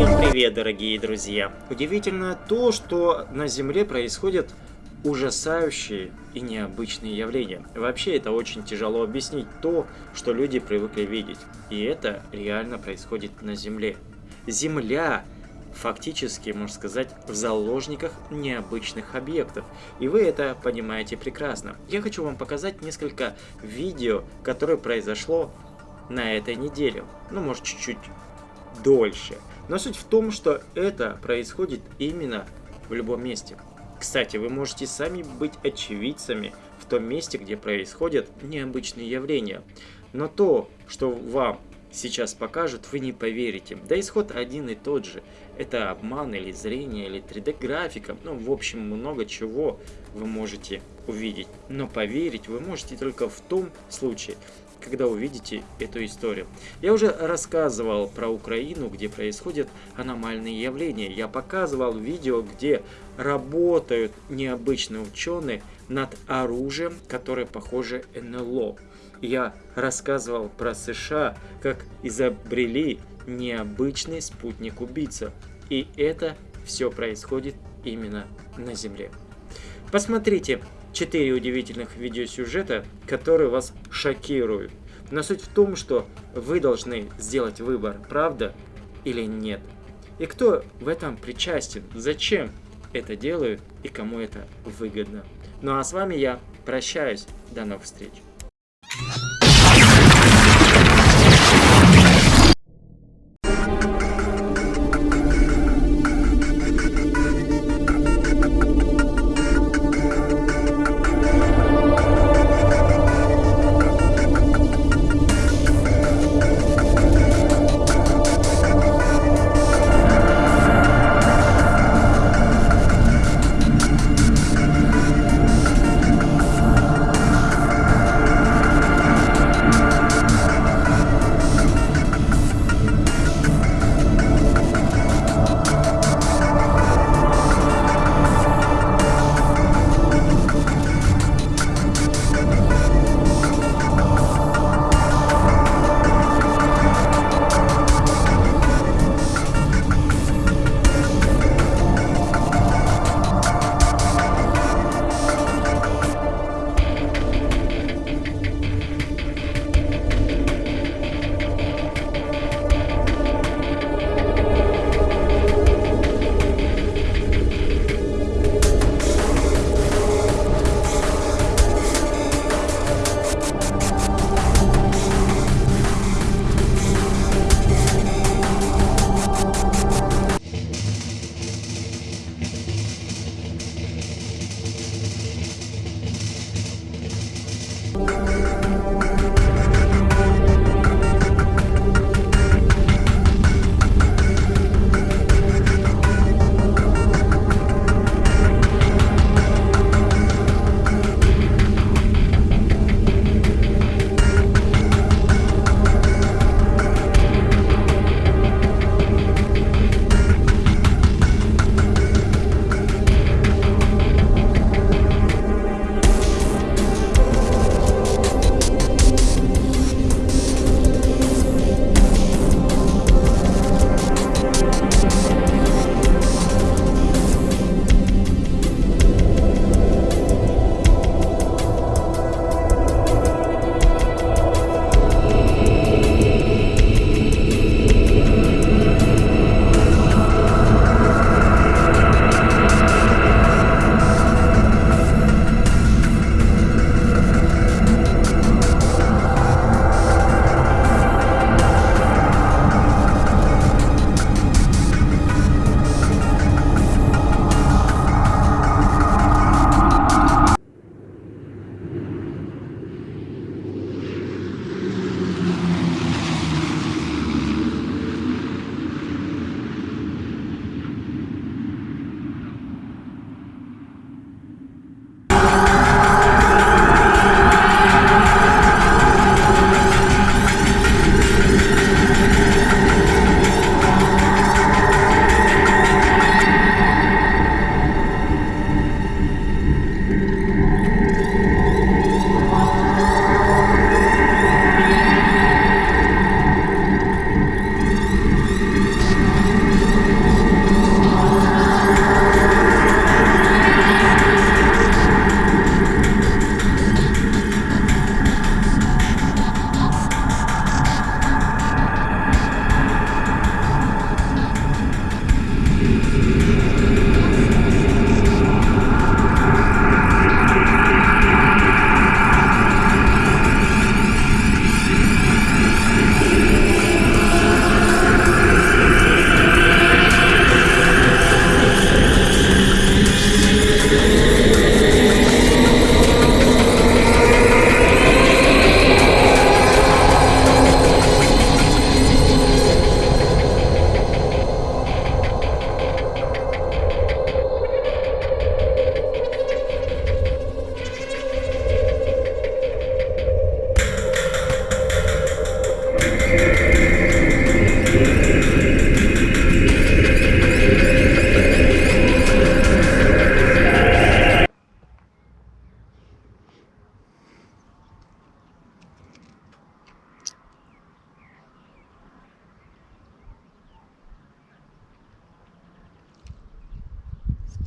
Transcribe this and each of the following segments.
Всем привет, дорогие друзья! Удивительно то, что на Земле происходят ужасающие и необычные явления. Вообще это очень тяжело объяснить то, что люди привыкли видеть. И это реально происходит на Земле. Земля фактически, можно сказать, в заложниках необычных объектов. И вы это понимаете прекрасно. Я хочу вам показать несколько видео, которое произошло на этой неделе. Ну, может, чуть-чуть дольше. Но суть в том, что это происходит именно в любом месте. Кстати, вы можете сами быть очевидцами в том месте, где происходят необычные явления. Но то, что вам сейчас покажут, вы не поверите. Да исход один и тот же. Это обман или зрение, или 3D-графика. Ну, в общем, много чего вы можете увидеть. Но поверить вы можете только в том случае, когда увидите эту историю. Я уже рассказывал про Украину, где происходят аномальные явления. Я показывал видео, где работают необычные ученые над оружием, которое похоже НЛО. Я рассказывал про США, как изобрели необычный спутник-убийца. И это все происходит именно на Земле. Посмотрите 4 удивительных видеосюжета, которые вас шокируют. Но суть в том, что вы должны сделать выбор, правда или нет. И кто в этом причастен, зачем это делают и кому это выгодно. Ну а с вами я прощаюсь. До новых встреч.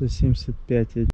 175